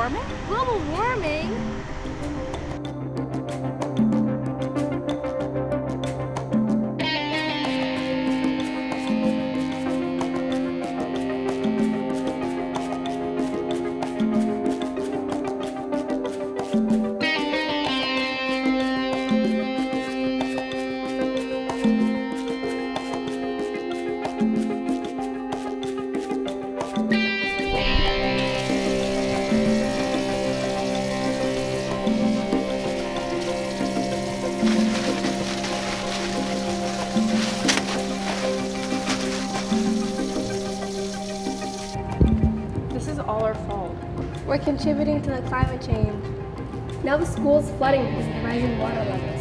warming? Global warming? Our fault. We're contributing to the climate change. Now the school's flooding because of rising water levels.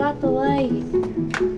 got lá e